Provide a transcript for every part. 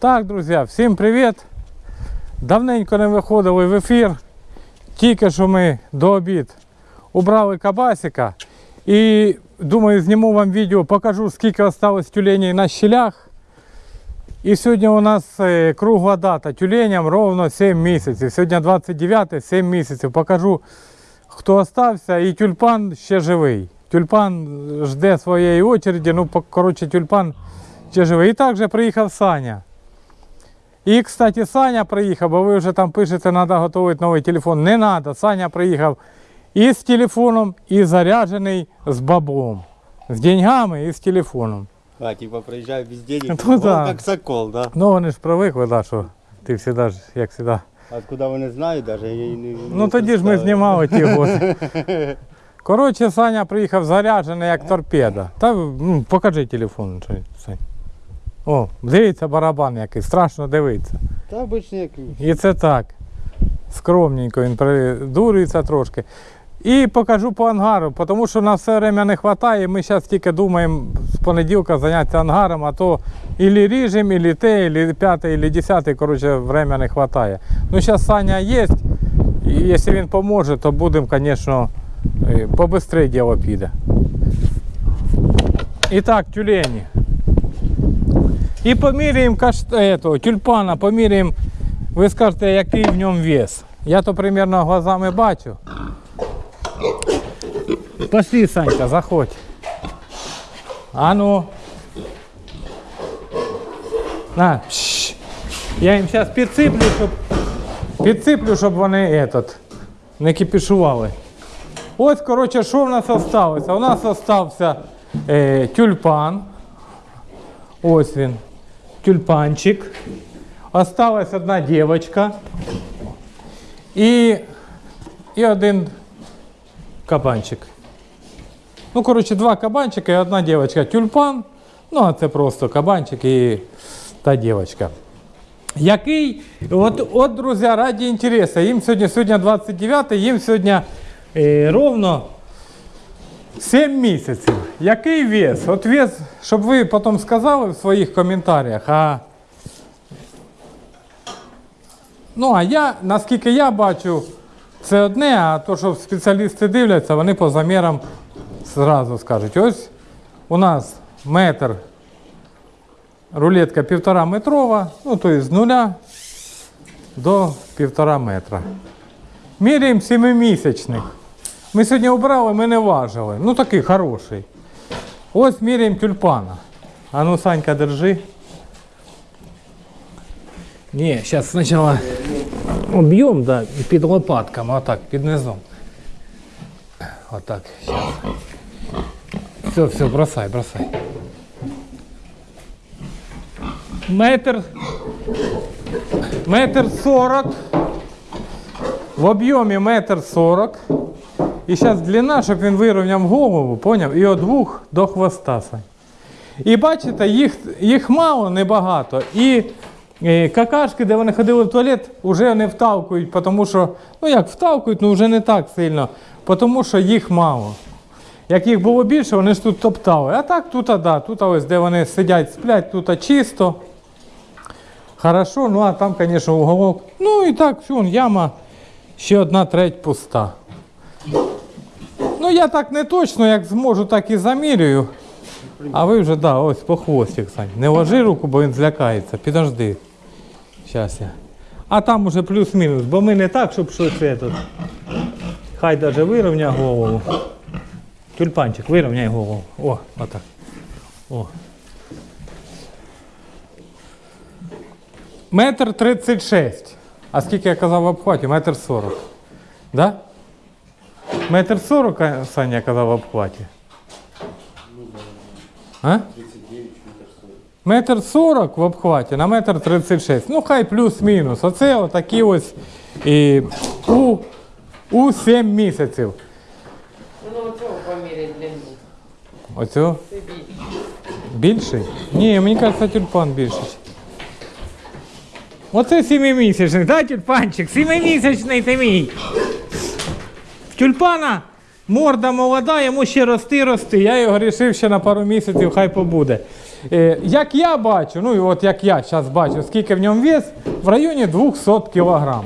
Так, друзі, всім привіт! Давненько не виходили в ефір. Тільки що ми до обід убрали кабасика. І думаю, зніму вам відео, покажу, скільки осталось тюленей на щелях. І сьогодні у нас е, кругла дата. Тюленям ровно 7 місяців. Сьогодні 29, 7 місяців. Покажу, хто остався. І тюльпан ще живий. Тюльпан жде своєї очереді. Ну, коротше, тюльпан ще живий. І також приїхав Саня. І, кстати, Саня приїхав, бо ви вже там пишете, треба готувати новий телефон. Не треба. Саня приїхав і з телефоном, і заряджений з баблом. З деньгами і з телефоном. А, типа проезжаю без денег, Ну да. как сокол, да? Ну вони ж привикли, да, що ти завжди, ж, як завжди. Откуда вони знають даже, я і не Ну тоді ж ми знімали ті годи. Коротше, Саня приїхав заряджений як торпеда. Та ну, покажи телефон, Сань. О, дивіться барабан який, страшно дивитися. Та обычно як І це так. Скромненько він придурюється трошки. І покажу по ангару, тому що на все время не вистачає. Ми зараз тільки думаємо з понеділка зайнятися ангаром, а то ілі ріжем, ілі те, ілі п'яте, ілі десяте, коротше, время не вистачає. Ну, зараз Саня є, і якщо він поможе, то будемо, звісно, е, побистрее діло піде. І так, тюлені. І поміряємо каш... этого, тюльпана, поміряємо, ви скажете, який в ньому вес. Я то примерно глазами бачу. Пошли, Санька, заходь. А ну. На. Я їм зараз підсиплю, щоб підсиплю, щоб вони этот, не кипішували. Ось, коротше, що в нас залишилося? У нас залишився е, тюльпан. Ось він. Тюльпанчик. Осталась одна дівчинка. І, і один кабанчик. Ну, коротше, два кабанчика і одна дівчинка. Тюльпан. Ну, а це просто кабанчик і та дівчинка. Який, от, от, друзі, раді інтересу, їм сьогодні, сьогодні 29, їм сьогодні е, ровно 7 місяців. Який вес? От вес, щоб ви потім сказали в своїх коментарях. А... Ну, а я, наскільки я бачу, це одне, а то, що спеціалісти дивляться, вони по замірам зразу скажуть. Ось у нас метр, рулетка півтора метрова, ну, тобто з нуля до півтора метра. Міряємо семимісячних. Ми сьогодні обрали, ми не важили. Ну такий хороший. Ось міряємо тюльпана. А ну, Санька, держи. Ні, зараз спочатку об'єм, да, під лопатками, отак, під низом. Отак, зараз. Все, все, бросай, бросай. Метр. Метр сорок. В об'ємі метр сорок. І зараз длина, щоб він вирівняв голову, поняв? І від вух до хвоста. І бачите, їх, їх мало, небагато. І е, какашки, де вони ходили в туалет, вже не втавкують, тому що, ну як втавкують, ну вже не так сильно, тому що їх мало. Як їх було більше, вони ж тут топтали. А так тут, да, тут ось, де вони сидять, сплять, тут чисто. Хорошо, ну а там, звісно, уголок. Ну і так, вон яма, ще одна треть пуста. Ну я так не точно, як зможу, так і замірюю. А ви вже, да, ось по хвостик, Сань. Не ложи руку, бо він злякається. Підожди. Щас я. А там уже плюс-мінус, бо ми не так, щоб щось це тут. Хай даже вирівняє голову. Тюльпанчик, вирівняй голову. О, отак. О. Метр тридцять шесть. А скільки я казав в обхваті? Метр сорок. Да? Метр сорок, Саня казав в обхваті. А? Метр сорок в обхваті на метр тридцять шесть. Ну хай плюс-мінус. Оце отакі ось і у, у 7 місяців. Ну, оцього поміряй длину. Оцього Це більше. більший? Ні, мені кажеться, тюльпан більший. Оце сімимісячний, да, тюльпанчик? Сімимісячний ти мій. Тюльпана морда молода, йому ще рости, рости. Я його вирішив ще на пару місяців, хай побуде. Е, як я бачу, ну і от як я зараз бачу, скільки в ньому вес, в районі 200 кг.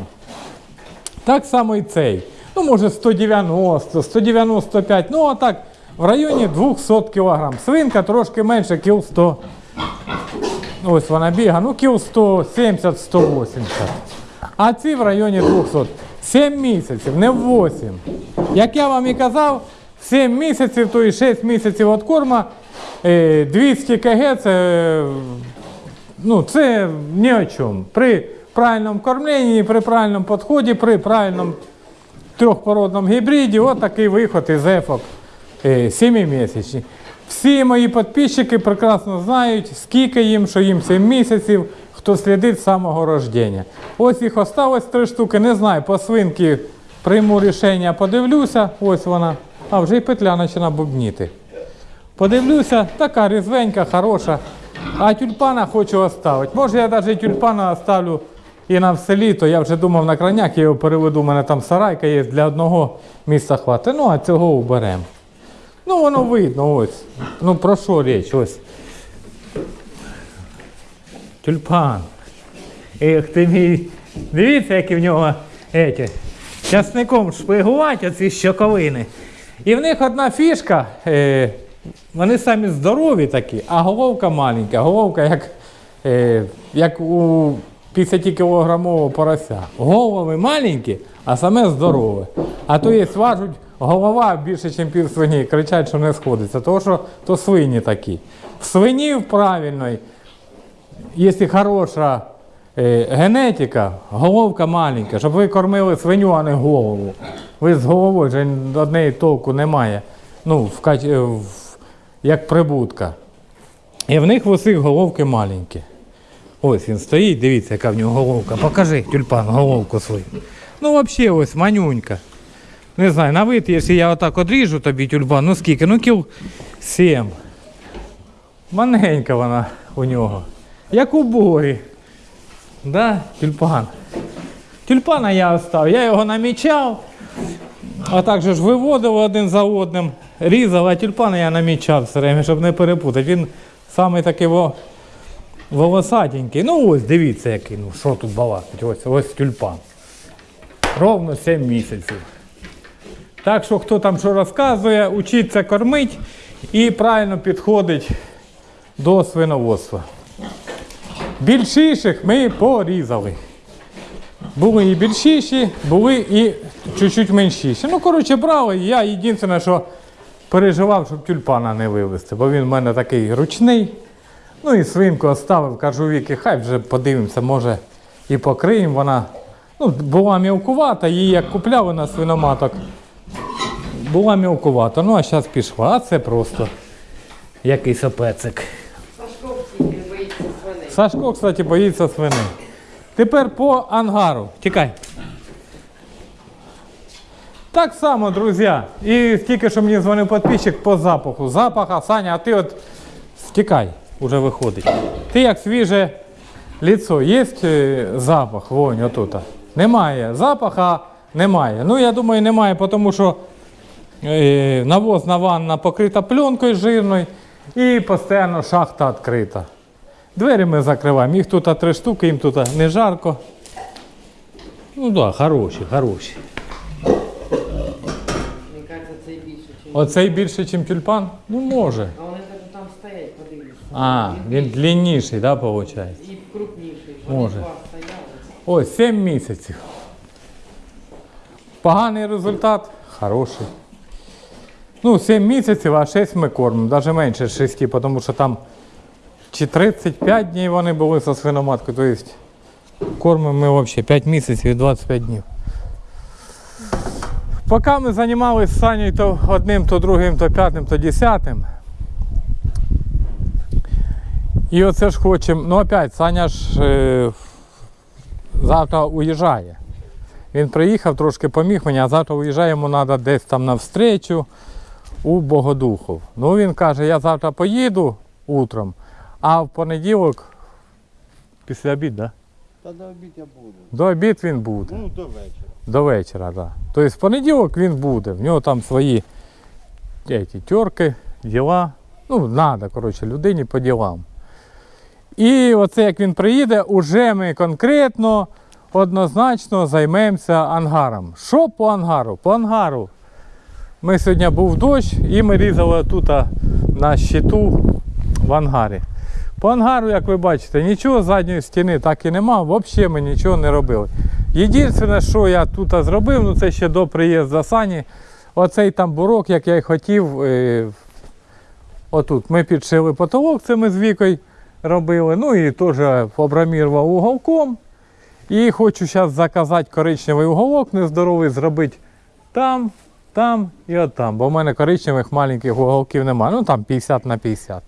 Так само і цей. Ну, може 190, 195, ну а так, в районі 200 кг. Свинка трошки менше, кіл 100. Ось вона бігає, ну кіл 170-180. А ці в районі 200. 7 місяців, не 8. Як я вам і казав, 7 місяців, то і 6 місяців від корма, е, 200 кг це, е, ну, це ні о чому. При правильному кормленні, при правильному підході, при правильному трьохпородному гібриді, от такий виход із ефок 7-місячний. Всі мої підписчики прекрасно знають, скільки їм, що їм 7 місяців, хто слідить з самого рождення. Ось їх осталось три штуки, не знаю, по свинки прийму рішення, подивлюся, ось вона, а вже й петля починає бубніти. Подивлюся, така різвенька, хороша. А тюльпана хочу оставити. Може я навіть тюльпана оставлю і на все літо. Я вже думав на краняк, я його переведу, у мене там сарайка є, для одного місця хватить. Ну, а цього уберемо. Ну, воно видно, ось. Ну про що річ? Ось. Тюльпан. Ех ти мій. Дивіться, які в нього еті, часником шпигувати оці щоковини. І в них одна фішка. Е, вони самі здорові такі, а головка маленька. Головка як, е, як у 50-кілограмового порося. Голови маленькі, а саме здорове. А то є важуть голова більше, ніж пів свині. Кричать, що не сходиться. Тому що то свині такі. В свинів правильної, якщо хороша е, генетика, головка маленька, щоб ви кормили свиню, а не голову. Ви з головою вже однієї толку немає. Ну, в, е, в, як прибутка. І в них в усіх головки маленькі. Ось він стоїть, дивіться, яка в нього головка. Покажи, тюльпан, головку свою. Ну, взагалі, ось манюнька. Не знаю, на вид, якщо я отак одріжу тобі тюльпан, ну скільки? Ну кіл 7. Маненька вона у нього. Як у борі. Да, тюльпан. Тюльпана я оставив, я його намічав. А так же ж виводив один за одним, різав, а тюльпана я намічав все время, щоб не перепутати. Він самий такий волосатенький. Ну ось, дивіться, який, ну що тут балакать. Ось, ось тюльпан. Ровно 7 місяців. Так що хто там що розказує, учиться кормить і правильно підходить до свиноводства. Більшіших ми порізали. Були і більшіші, були і чуть-чуть меншіші. Ну, коротше, брали. Я єдине, що переживав, щоб тюльпана не вивезти, бо він в мене такий ручний. Ну і свинку оставив, кажу Віки, хай вже подивимося, може і покриємо. Вона ну, була мілкувата, її як купляли на свиноматок. Була мілкувата, ну а зараз пішла. А це просто якийсь опецик. Сашко тільки боїться свиней. Сашко, кстати, боїться свини. Тепер по ангару. Тікай. Так само, друзі. І тільки що мені дзвонив підписчик по запаху. Запаха, Саня, а ти от втікай, уже виходить. Ти як свіже ліцо, є е, запах, вонь отут? Немає. Запаха немає. Ну, я думаю, немає, тому що е, навозна ванна покрита пленкою жирною і постійно шахта відкрита. Двері ми закриваємо. Їх тут три штуки, їм тут не жарко. Ну так, да, хороші, хороші. Мені кажеться, це більше, ніж. Оцей більше, ніж тюльпан? Ну може. А вони навіть там стоять, подивіться. А, він длинніший, да, виходить? І крупніший. Вони Може. два стояли. Ось 7 місяців. Поганий результат, хороший. Ну, 7 місяців, а 6 ми кормимо, навіть менше 6, тому що там чи 35 днів вони були зі свиноматкою, тобто кормимо ми взагалі 5 місяців і 25 днів. Поки ми займалися Санєю то одним, то другим, то п'ятим, то десятим. І оце ж хочемо. Ну опять, Саня ж е, завтра уїжджає. Він приїхав, трошки поміг мені, а завтра уїжджає, йому треба десь там на у Богодухов. Ну він каже, я завтра поїду утром, а в понеділок після обід, да? Та до обід я буду. До обід він буде. Ну, до вечора. До вечора, так. Да. Тобто в понеділок він буде. В нього там свої эти, терки, діла. Ну, треба, коротше, людині по ділам. І оце як він приїде, уже ми конкретно, однозначно займемося ангаром. Що по ангару? По ангару. Ми сьогодні був дощ і ми різали тут на щиту в ангарі. По ангару, як ви бачите, нічого задньої стіни так і нема, взагалі ми нічого не робили. Єдине, що я тут зробив, ну це ще до приїзду Сані, оцей там бурок, як я й хотів, е, отут ми підшили потолок, це ми з Вікою робили. Ну і теж обрамірував уголком. І хочу зараз заказати коричневий уголок нездоровий, зробити там, там і от там. Бо в мене коричневих маленьких уголків немає. Ну там 50 на 50.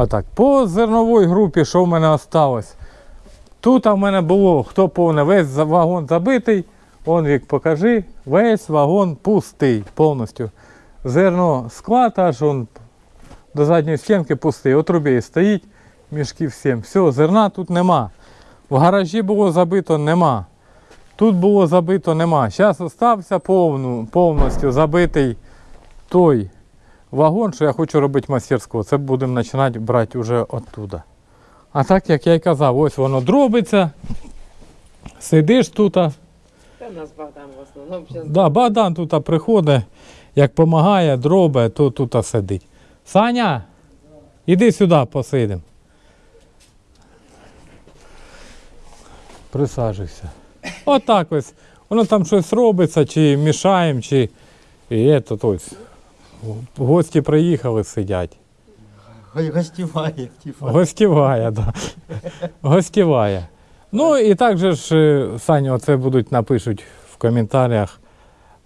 Отак. По зерновій групі, що в мене осталось? Тут в мене було, хто повне, весь вагон забитий. Он вік, покажи, весь вагон пустий повністю. Зерно склад аж он до задньої стінки пустий. У трубі стоїть, мішки всім. Все, зерна тут нема. В гаражі було забито, нема. Тут було забито, нема. Зараз повну, повністю забитий той вагон, що я хочу робити мастерську. Це будемо починати брати вже оттуда. А так, як я й казав, ось воно дробиться. Сидиш тут. у нас Богдан в основному зараз. Да, Богдан тут приходить, як допомагає, дробе, то тут сидить. Саня, іди сюди, посидимо. Присаджуйся. Отак ось. Воно там щось робиться, чи мішаємо, чи і ето, ось. Гості приїхали, сидять. Гостіває. Гостіває, да. Гостіває. Ну і також ж, е, Саня, оце будуть напишуть в коментарях.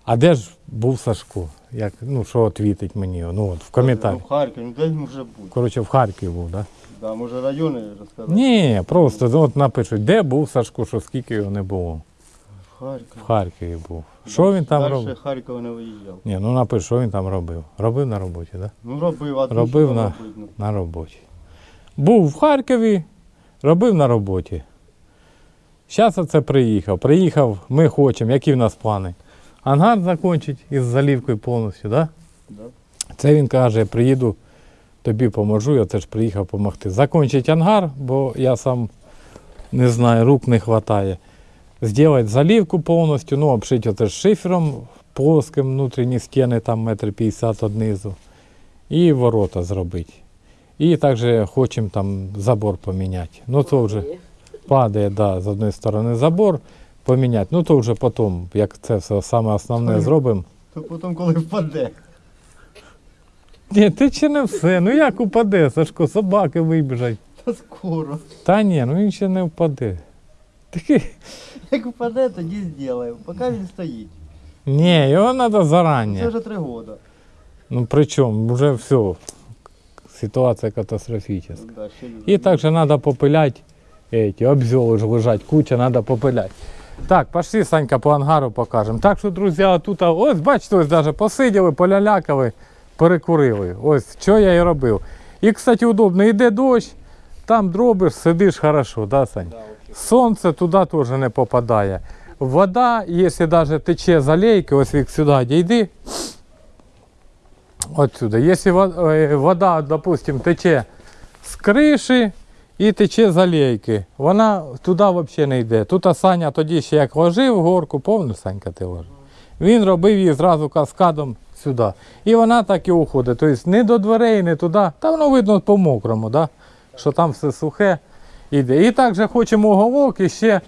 А де ж був Сашко? Як, ну, що відвітить мені? Ну, от, в коментарях. В Харкові, ну де він може бути? Коротше, в Харкові був, так? Да? Да, може райони розказати? Ні, просто от напишуть, де був Сашко, що скільки його не було. В Харкові. В Харкові був. Що він там Дальше робив? Харкова не виїжджав. Ні, ну напиш, що він там робив. Робив на роботі, так? Да? Ну робив, а Робив що там на- робить, ну? на роботі. Був в Харкові, робив на роботі. Зараз оце приїхав. Приїхав, ми хочемо, які в нас плани? Ангар закінчить із залівкою повністю, так? Да. Це він каже, приїду, тобі поможу, я теж приїхав допомогти. Закінчить ангар, бо я сам не знаю, рук не вистачає. Зробити залівку повністю, ну, обшити оце шифером плоским, внутрішні стіни, там метр п'ятдесят однизу. І ворота зробити. І також хочемо там забор поміняти. Ну то вже падає, да, з одної сторони забор поміняти. Ну то вже потім, як це все саме основне зробимо. То потім, коли впаде. Ні, ти чи не все. Ну як упаде, Сашко, собаки вибіжать. Та скоро. Та ні, ну він ще не впаде. Такий. Як впаде, тоді зробимо. Поки він стоїть. Ні, його треба Це вже три роки. Ну причому, вже все. Ситуація катастрофічна. Да, І також треба попиляти. Эти обзоли ж лежать, куча, треба попиляти. Так, пошли, Санька, по ангару покажемо. Так що, друзі, тут, ось бачите, ось навіть посиділи, полялякали, перекурили. Ось що я і робив. І, кстати, удобно, йде дощ, там дробиш, сидиш хорошо, да, Сань? Сонце туди теж не попадає. Вода, якщо навіть тече з алейки, ось вік сюди дійди. Отсюда. Якщо е, вода, допустим, тече з криші і тече з алейки, вона туди взагалі не йде. Тут Саня тоді ще як ложив горку, повну Санька ти ложив. Він робив її зразу каскадом сюди. І вона так і уходить. Тобто не до дверей, не туди. Та воно видно по мокрому, да? що там все сухе йде. І також хочемо уголок і ще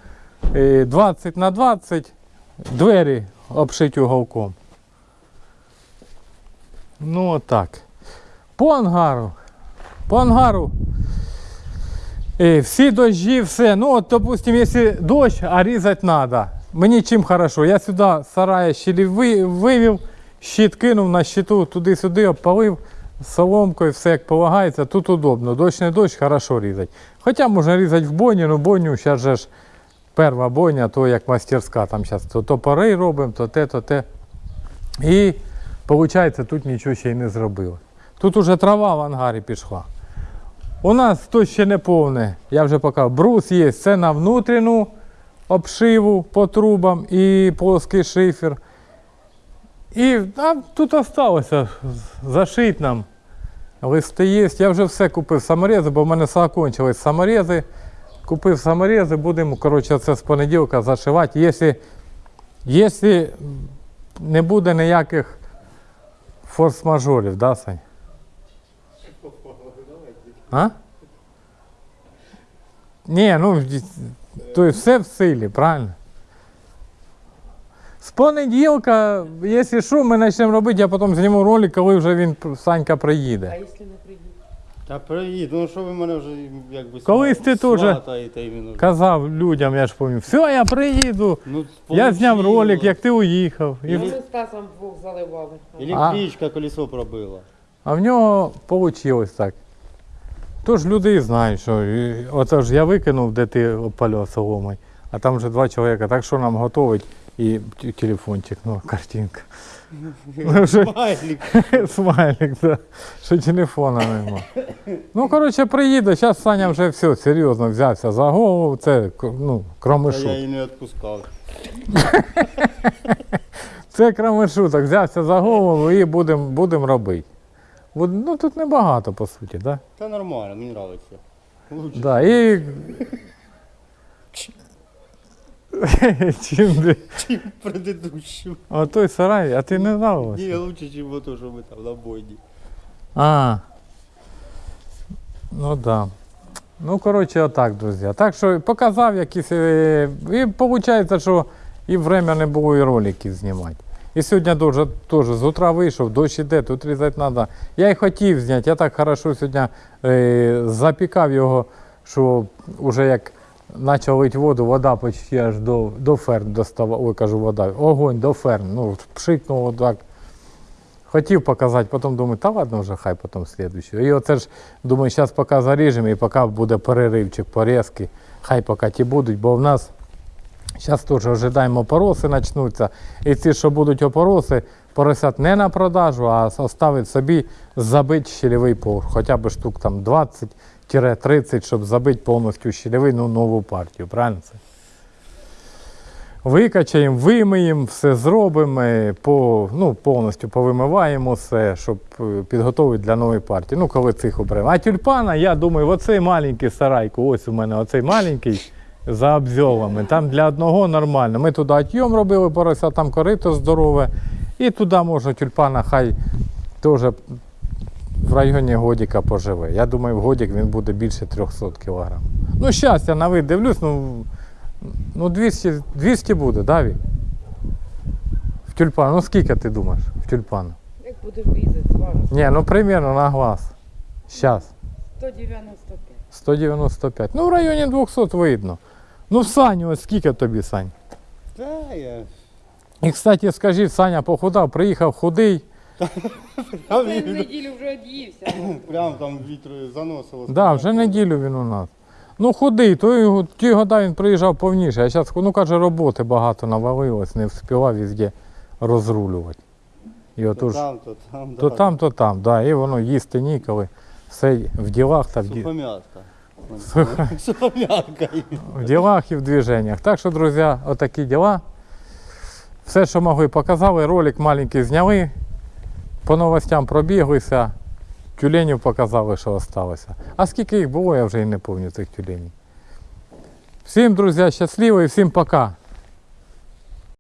е, 20 на 20 двері обшити уголком. Ну отак. По ангару. По ангару. Е, всі дощі, все. Ну, от, допустим, якщо дощ, а різати треба. Мені чим хорошо. Я сюди сарая щелі ви- вивів, щит кинув на щиту, туди-сюди обпалив соломкою, все як полагається. Тут удобно. Дощ не дощ, хорошо різати. Хоча можна різати в бойні, ну бойню зараз же ж перша бойня, то як мастерська. Там зараз то топори робимо, то те, то те. І виходить, тут нічого ще й не зробили. Тут уже трава в ангарі пішла. У нас тут ще не повне, я вже показав. Брус є, це на внутрішню обшиву по трубам і плоский шифер. І а, тут залишилося зашити нам Листи є. Я вже все купив саморези, бо в мене закончились саморези. Купив саморези, будемо, коротше, це з понеділка зашивати. Якщо, якщо не буде ніяких форс-мажорів, да, Сань? А? Ні, ну, то все в силі, правильно? З понеділка, якщо що, ми почнемо робити, я потім зніму ролик, коли вже він Санька приїде. А якщо не приїде? Та привіт, ну що ви мене вже якби Колись ти теж. Казав людям, я ж пам'ятаю, все, я приїду. Ну, Я зняв ролик, як ти уїхав. І... Ми з Стасом двох заливали. Електричка колесо пробила. А в нього вийшло так. Тож люди і знають, що і- оце ж я викинув, де ти опалював соломою, а там вже два чоловіка, так що нам готовить і телефончик, ну, картинка. Ну, Смайлик. Смайлик, да. що телефона нема. Ну, коротше, приїде, зараз Саня вже все, серйозно взявся за голову, це ну, кроме я її не відпускав. Це кроме шуток, взявся за голову і будемо будем робити. Ну, тут небагато, по суті, да? Та нормально, мені подобається. Да, і... Чим ти? Чим предыдущу. А той сарай, а ти не знав? ось? Ні, лучше, чим ото, що ми там на бойні. А. Ну да. Ну, коротше, отак, друзі. Так що показав якісь. е, І виходить, що і время не було і роликів знімати. І сьогодні дуже, теж з утра вийшов, дощ іде, тут різати треба. Я й хотів зняти, я так хорошо сьогодні е, запікав його, що вже як почав лити воду, вода почти аж до, до ферм доставала. Ой, вода. Огонь до ферм. Ну, пшикнув отак. Хотів показати, потім думаю, та ладно вже, хай потім слідуючу. І оце ж, думаю, зараз поки заріжемо і поки буде переривчик, порізки, хай поки ті будуть, бо в нас зараз теж ожидаємо опороси почнуться. І ці, що будуть опороси, поросят не на продажу, а оставить собі забити щільовий поверх, хоча б штук там 20-30, щоб забити повністю щільовий, ну, нову партію, правильно це? Викачаємо, вимиємо, все зробимо, по, ну, повністю повимиваємо все, щоб е, підготовити для нової партії. Ну, коли цих оберемо. А тюльпана, я думаю, оцей маленький сарайку, ось у мене оцей маленький за обзьовами. Там для одного нормально. Ми туди отйом робили порося, там корито здорове. І туди можна тюльпана, хай теж в районі годіка поживе. Я думаю, в годік він буде більше 300 кг. Ну, зараз я на вид дивлюсь, ну. Ну, 200, 200 буде, да, Вік? В тюльпан. Ну скільки ти думаєш в тюльпан? Як будемо різати, зважити. Ні, ну примерно на глаз. Зараз. 195. 195. Ну, в районі 200 видно. Ну, Саню, ось скільки тобі, Сань? Та я. І, кстати, скажи, Саня похудав, приїхав худий. В він неділю вже од'ївся. прям там вітру заносило. Да, вже неділю він у нас. Ну, худий, той, ті года він приїжджав повніше, а зараз, ну каже, роботи багато навалилось, не встигав везде розрулювати. І То отож, там, то там, то да. там, то там, да, і воно їсти ніколи. Все в ділах та в, ді... Сухомятка. Сухомятка. в ділах і в движеннях. Так що, друзі, отакі діла. Все, що могли, показали. Ролик маленький зняли. По новостям пробіглися. Тюленів показали, що залишилося. А скільки їх було, я вже і не пам'ятаю цих тюленів. Всім, друзі, щасливо і всім пока.